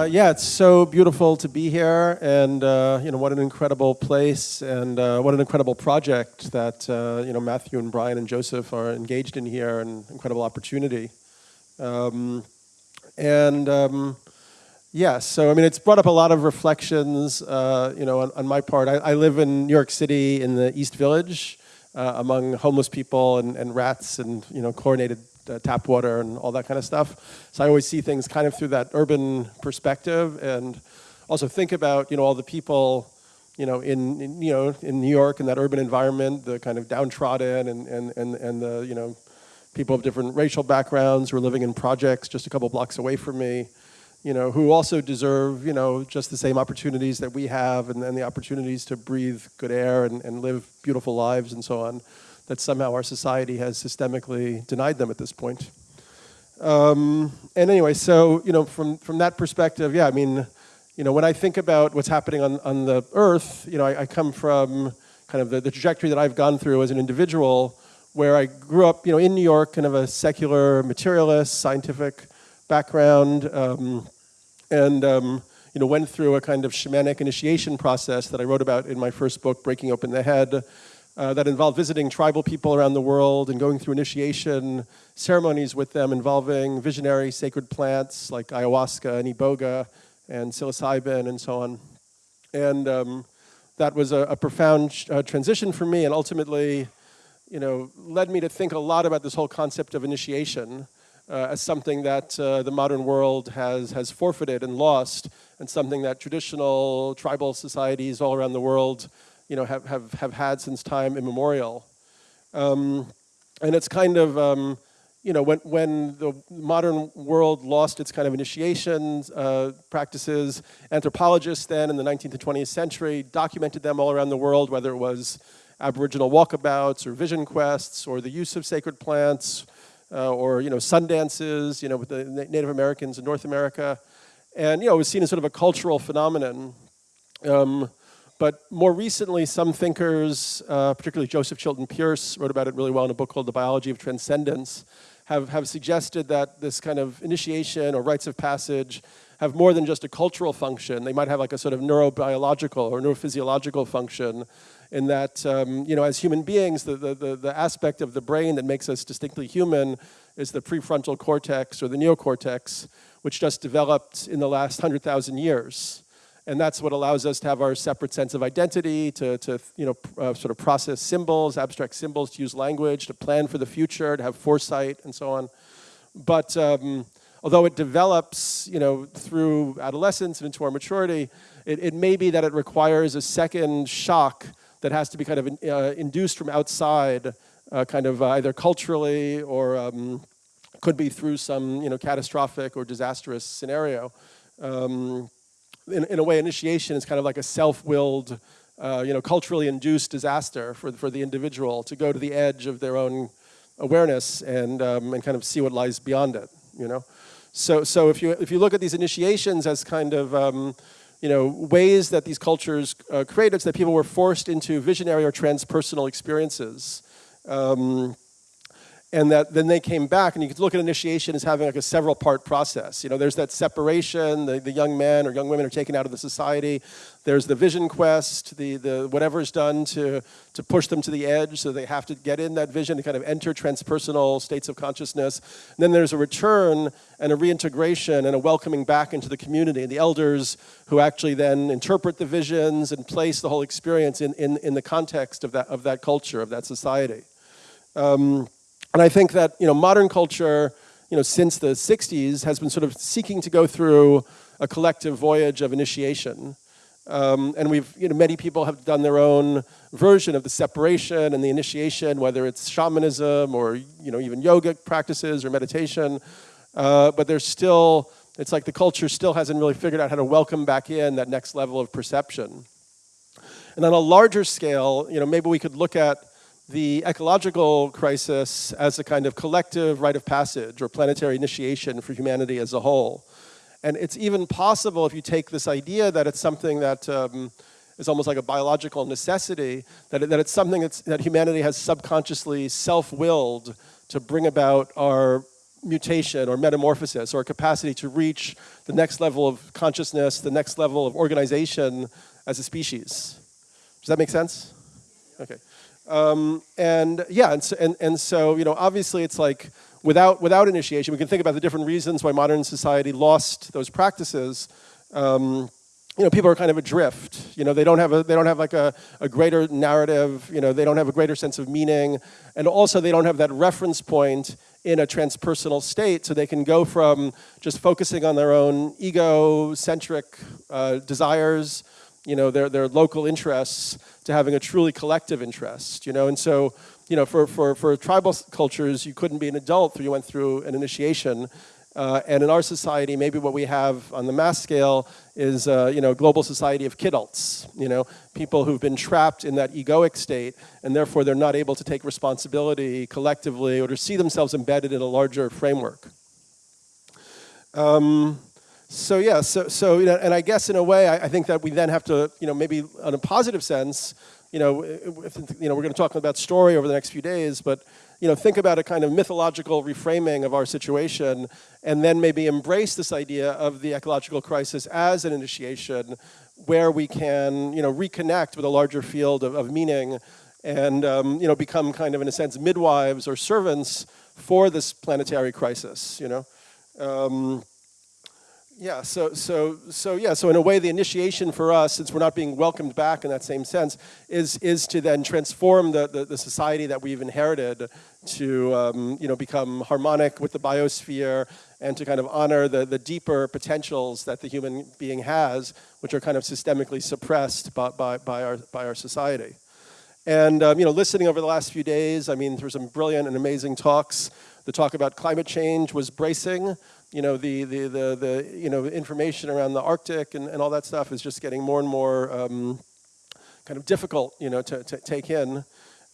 Uh, yeah, it's so beautiful to be here, and uh, you know what an incredible place, and uh, what an incredible project that uh, you know Matthew and Brian and Joseph are engaged in here, and incredible opportunity. Um, and um, yeah, so I mean, it's brought up a lot of reflections, uh, you know, on, on my part. I, I, live in New York City in the East Village, uh, among homeless people and, and rats and you know chlorinated uh, tap water and all that kind of stuff. So I always see things kind of through that urban perspective and also think about, you know, all the people, you know, in, in you know, in New York in that urban environment, the kind of downtrodden and, and, and, and the, you know, people of different racial backgrounds who are living in projects just a couple blocks away from me, you know, who also deserve, you know, just the same opportunities that we have and, and the opportunities to breathe good air and, and live beautiful lives and so on that somehow our society has systemically denied them at this point. Um, and anyway, so, you know, from, from that perspective, yeah, I mean, you know, when I think about what's happening on, on the earth, you know, I, I come from kind of the, the trajectory that I've gone through as an individual where I grew up, you know, in New York, kind of a secular materialist, scientific background, um, and, um, you know, went through a kind of shamanic initiation process that I wrote about in my first book, Breaking Open the Head, uh, that involved visiting tribal people around the world and going through initiation ceremonies with them involving visionary sacred plants like ayahuasca and iboga and psilocybin and so on. And um, that was a, a profound uh, transition for me and ultimately you know, led me to think a lot about this whole concept of initiation uh, as something that uh, the modern world has, has forfeited and lost and something that traditional tribal societies all around the world you know, have, have, have had since time immemorial. Um, and it's kind of, um, you know, when, when the modern world lost its kind of initiation uh, practices, anthropologists then in the 19th and 20th century documented them all around the world, whether it was Aboriginal walkabouts or vision quests or the use of sacred plants uh, or, you know, sun dances, you know, with the Native Americans in North America. And, you know, it was seen as sort of a cultural phenomenon. Um, but more recently, some thinkers, uh, particularly Joseph Chilton Pearce, wrote about it really well in a book called The Biology of Transcendence, have, have suggested that this kind of initiation or rites of passage have more than just a cultural function. They might have like a sort of neurobiological or neurophysiological function in that, um, you know, as human beings, the, the, the, aspect of the brain that makes us distinctly human is the prefrontal cortex or the neocortex, which just developed in the last 100,000 years and that's what allows us to have our separate sense of identity, to, to you know, uh, sort of process symbols, abstract symbols, to use language, to plan for the future, to have foresight, and so on. But um, although it develops, you know, through adolescence and into our maturity, it, it may be that it requires a second shock that has to be kind of uh, induced from outside, uh, kind of uh, either culturally or um, could be through some, you know, catastrophic or disastrous scenario. Um, in, in a way, initiation is kind of like a self-willed, uh, you know, culturally induced disaster for, for the individual to go to the edge of their own awareness and, um, and kind of see what lies beyond it, you know? So, so if, you, if you look at these initiations as kind of, um, you know, ways that these cultures uh, created that people were forced into visionary or transpersonal experiences, um, and that then they came back and you could look at initiation as having like a several part process. You know, there's that separation, the, the young men or young women are taken out of the society. There's the vision quest, the, the whatever is done to, to push them to the edge so they have to get in that vision to kind of enter transpersonal states of consciousness. And then there's a return and a reintegration and a welcoming back into the community. And the elders who actually then interpret the visions and place the whole experience in, in, in the context of that, of that culture, of that society. Um, and I think that you know, modern culture, you know, since the 60s, has been sort of seeking to go through a collective voyage of initiation. Um, and we've, you know, many people have done their own version of the separation and the initiation, whether it's shamanism or, you know, even yoga practices or meditation. Uh, but there's still, it's like the culture still hasn't really figured out how to welcome back in that next level of perception. And on a larger scale, you know, maybe we could look at the ecological crisis as a kind of collective rite of passage or planetary initiation for humanity as a whole. And it's even possible if you take this idea that it's something that um, is almost like a biological necessity, that, it, that it's something that's, that humanity has subconsciously self-willed to bring about our mutation or metamorphosis or capacity to reach the next level of consciousness, the next level of organization as a species. Does that make sense? Okay. Um, and yeah, and so, and, and so, you know, obviously it's like without, without initiation, we can think about the different reasons why modern society lost those practices. Um, you know, people are kind of adrift. You know, they don't have a, they don't have like a, a greater narrative. You know, they don't have a greater sense of meaning, and also they don't have that reference point in a transpersonal state, so they can go from just focusing on their own ego-centric uh, desires, you know, their their local interests, to having a truly collective interest. You know, and so you know, for for for tribal cultures, you couldn't be an adult you went through an initiation. Uh, and in our society, maybe what we have on the mass scale is, uh, you know, global society of kidults, you know, people who've been trapped in that egoic state, and therefore they're not able to take responsibility collectively or to see themselves embedded in a larger framework. Um, so yeah, so, so you know, and I guess in a way, I, I, think that we then have to, you know, maybe in a positive sense, you know, if, you know, we're going to talk about story over the next few days, but you know, think about a kind of mythological reframing of our situation and then maybe embrace this idea of the ecological crisis as an initiation where we can, you know, reconnect with a larger field of, of meaning and, um, you know, become kind of, in a sense, midwives or servants for this planetary crisis, you know. Um, yeah, so, so, so, yeah, so in a way the initiation for us, since we're not being welcomed back in that same sense, is, is to then transform the, the, the society that we've inherited to, um, you know, become harmonic with the biosphere and to kind of honor the, the deeper potentials that the human being has, which are kind of systemically suppressed by, by, by, our, by our society. And, um, you know, listening over the last few days, I mean, were some brilliant and amazing talks. The talk about climate change was bracing you know, the, the, the, the, you know, information around the Arctic and, and all that stuff is just getting more and more um, kind of difficult, you know, to, to take in.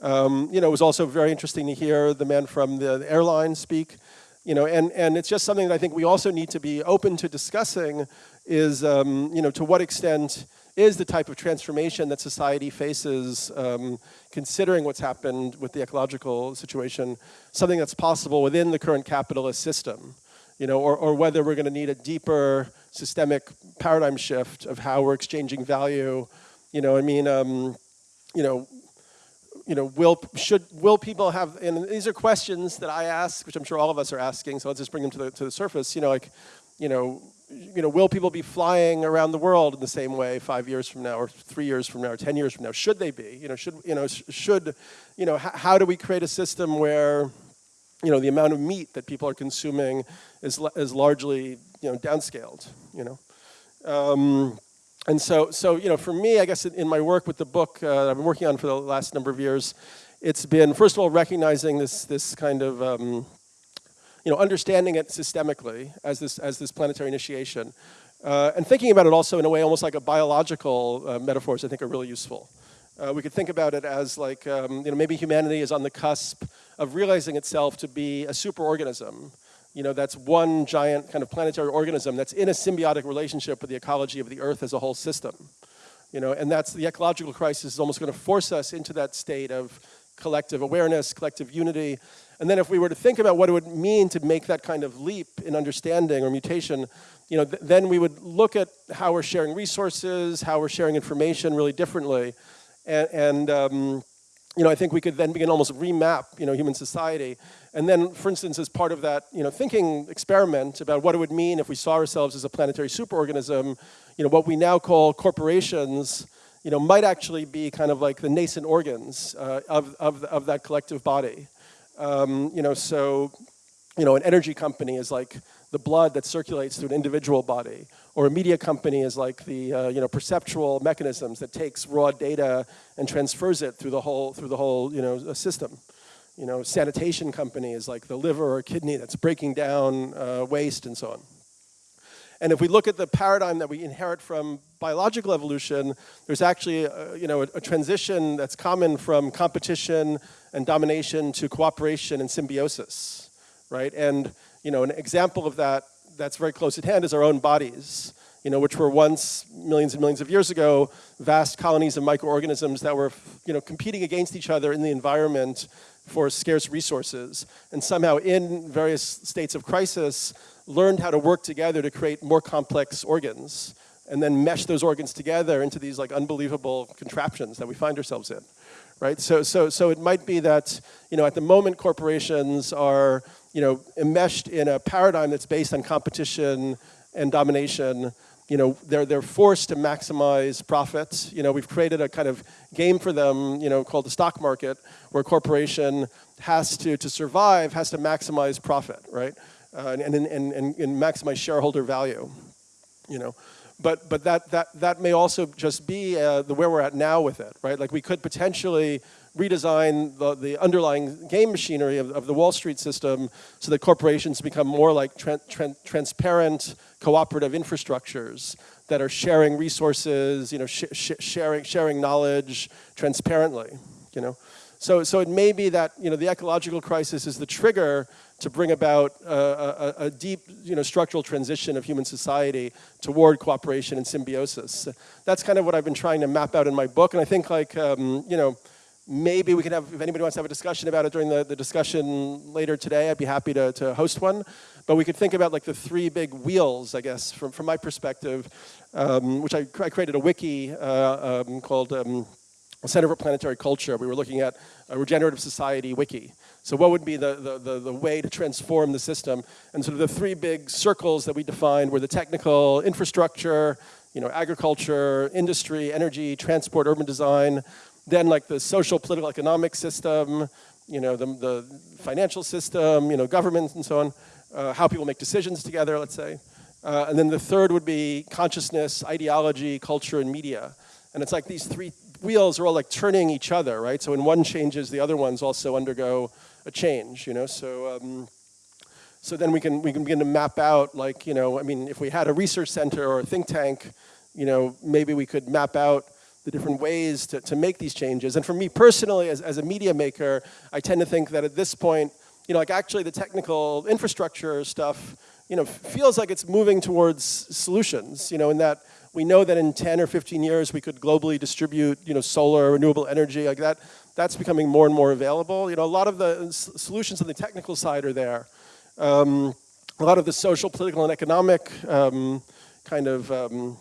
Um, you know, it was also very interesting to hear the man from the, the airline speak, you know, and, and it's just something that I think we also need to be open to discussing is, um, you know, to what extent is the type of transformation that society faces, um, considering what's happened with the ecological situation, something that's possible within the current capitalist system you know, or, or whether we're going to need a deeper systemic paradigm shift of how we're exchanging value. You know, I mean, um, you know, you know, will should will people have? And these are questions that I ask, which I'm sure all of us are asking. So let's just bring them to the to the surface. You know, like, you know, you know, will people be flying around the world in the same way five years from now, or three years from now, or ten years from now? Should they be? You know, should you know, should you know, how do we create a system where you know, the amount of meat that people are consuming is, is largely, you know, downscaled, you know. Um, and so, so, you know, for me, I guess in, my work with the book uh, I've been working on for the last number of years, it's been, first of all, recognizing this, this kind of, um, you know, understanding it systemically as this, as this planetary initiation. Uh, and thinking about it also in a way almost like a biological uh, metaphors I think are really useful. Uh, we could think about it as like, um, you know, maybe humanity is on the cusp of realizing itself to be a superorganism. You know, that's one giant kind of planetary organism that's in a symbiotic relationship with the ecology of the Earth as a whole system. You know, and that's the ecological crisis is almost going to force us into that state of collective awareness, collective unity. And then if we were to think about what it would mean to make that kind of leap in understanding or mutation, you know, th then we would look at how we're sharing resources, how we're sharing information really differently. And, and um, you know, I think we could then begin almost remap, you know, human society. And then, for instance, as part of that, you know, thinking experiment about what it would mean if we saw ourselves as a planetary superorganism, you know, what we now call corporations, you know, might actually be kind of like the nascent organs uh, of, of, of that collective body. Um, you know, so, you know, an energy company is like the blood that circulates through an individual body, or a media company is like the uh, you know perceptual mechanisms that takes raw data and transfers it through the whole through the whole you know system. You know, sanitation company is like the liver or kidney that's breaking down uh, waste and so on. And if we look at the paradigm that we inherit from biological evolution, there's actually a, you know, a, a, transition that's common from competition and domination to cooperation and symbiosis, right? And you know, an example of that that's very close at hand is our own bodies, you know, which were once, millions and millions of years ago, vast colonies of microorganisms that were, you know, competing against each other in the environment for scarce resources, and somehow in various states of crisis, learned how to work together to create more complex organs, and then mesh those organs together into these like unbelievable contraptions that we find ourselves in, right? So, so, so it might be that, you know, at the moment corporations are, you know, enmeshed in a paradigm that's based on competition and domination, you know, they're, they're forced to maximize profits. You know, we've created a kind of game for them, you know, called the stock market, where a corporation has to, to survive, has to maximize profit, right? Uh, and, and, and, and, maximize shareholder value, you know. But, but that, that, that may also just be uh, the where we're at now with it, right? Like we could potentially redesign the, the underlying game machinery of, of the Wall Street system so that corporations become more like tra tra transparent, cooperative infrastructures that are sharing resources, you know, sh sh sharing, sharing knowledge transparently, you know. So, so it may be that you know, the ecological crisis is the trigger to bring about a, a, deep you know, structural transition of human society toward cooperation and symbiosis. That's kind of what I've been trying to map out in my book, and I think like, um, you know, maybe we can have, if anybody wants to have a discussion about it during the, the discussion later today, I'd be happy to, to host one. But we could think about like the three big wheels, I guess, from, from my perspective, um, which I, I, created a wiki uh, um, called um, Center for Planetary Culture. We were looking at a regenerative society wiki. So what would be the, the, the, the, way to transform the system? And sort of the three big circles that we defined were the technical infrastructure, you know, agriculture, industry, energy, transport, urban design, then like the social, political, economic system, you know, the, the financial system, you know, government and so on, uh, how people make decisions together, let's say. Uh, and then the third would be consciousness, ideology, culture, and media. And it's like these three wheels are all like turning each other, right? So when one changes, the other ones also undergo a change, you know? So, um, so then we can, we can begin to map out like, you know, I mean, if we had a research center or a think tank, you know, maybe we could map out the different ways to, to make these changes. And for me personally, as, as a media maker, I tend to think that at this point, you know, like actually the technical infrastructure stuff, you know, feels like it's moving towards solutions, you know, in that we know that in 10 or 15 years we could globally distribute, you know, solar, renewable energy, like that, that's becoming more and more available. You know, a lot of the solutions on the technical side are there. Um, a lot of the social, political, and economic um, kind of um,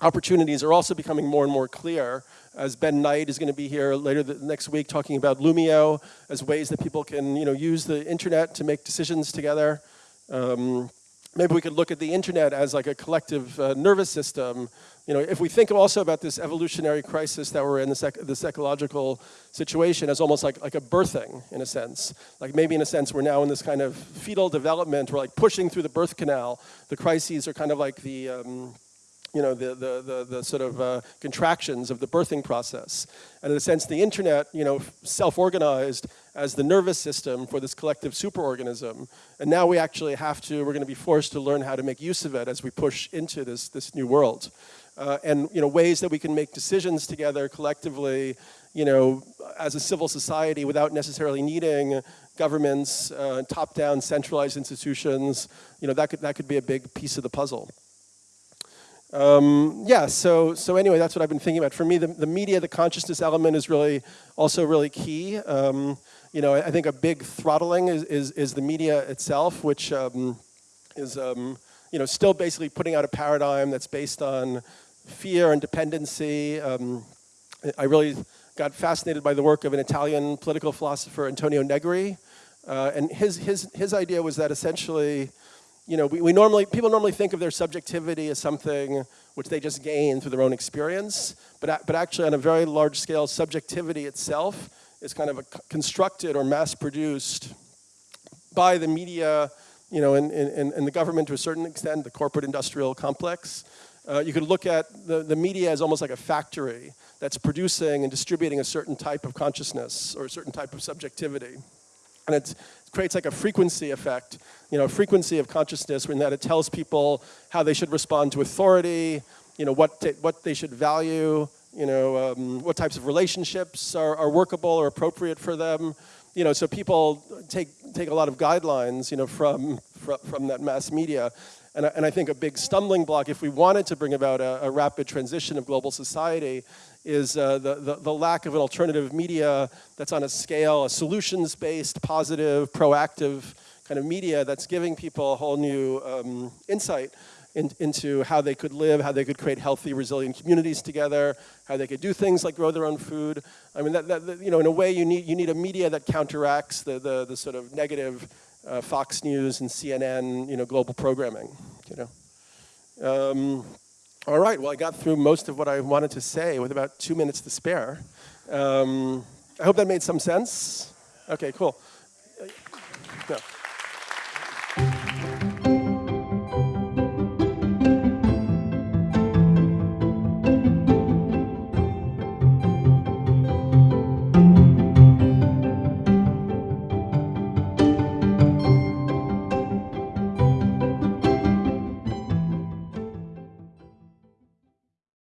opportunities are also becoming more and more clear as Ben Knight is going to be here later next week talking about Loomio as ways that people can you know, use the internet to make decisions together. Um, maybe we could look at the internet as like a collective uh, nervous system. You know, if we think also about this evolutionary crisis that we're in, this, ec this ecological situation as almost like, like a birthing in a sense. Like maybe in a sense we're now in this kind of fetal development, we're like pushing through the birth canal. The crises are kind of like the, um, you know, the, the, the, the sort of uh, contractions of the birthing process. And in a sense, the internet, you know, self-organized as the nervous system for this collective superorganism. And now we actually have to, we're going to be forced to learn how to make use of it as we push into this, this new world. Uh, and, you know, ways that we can make decisions together collectively, you know, as a civil society without necessarily needing governments, uh, top-down centralized institutions, you know, that could, that could be a big piece of the puzzle. Um, yeah, so, so anyway, that's what I've been thinking about. For me, the, the media, the consciousness element is really also really key. Um, you know, I think a big throttling is, is, is the media itself, which um, is, um, you know, still basically putting out a paradigm that's based on fear and dependency. Um, I really got fascinated by the work of an Italian political philosopher, Antonio Negri, uh, and his, his, his idea was that essentially, you know, we, we normally, people normally think of their subjectivity as something which they just gain through their own experience, but, but actually on a very large scale, subjectivity itself is kind of a constructed or mass-produced by the media, you know, and, and, and the government to a certain extent, the corporate industrial complex. Uh, you could look at the, the media as almost like a factory that's producing and distributing a certain type of consciousness or a certain type of subjectivity. And it creates like a frequency effect, you know, frequency of consciousness in that it tells people how they should respond to authority, you know, what, what they should value, you know, um, what types of relationships are, are workable or appropriate for them. You know, so people take, take a lot of guidelines, you know, from, from, from that mass media. And I, and I think a big stumbling block, if we wanted to bring about a, a rapid transition of global society, is uh, the, the, the lack of an alternative media that's on a scale, a solutions-based, positive, proactive kind of media that's giving people a whole new um, insight in, into how they could live, how they could create healthy, resilient communities together, how they could do things like grow their own food. I mean, that, that, you know, in a way, you need, you need a media that counteracts the, the, the sort of negative uh, Fox News and CNN, you know, global programming, you know. Um, all right, well, I got through most of what I wanted to say with about two minutes to spare. Um, I hope that made some sense. Okay, cool. Uh.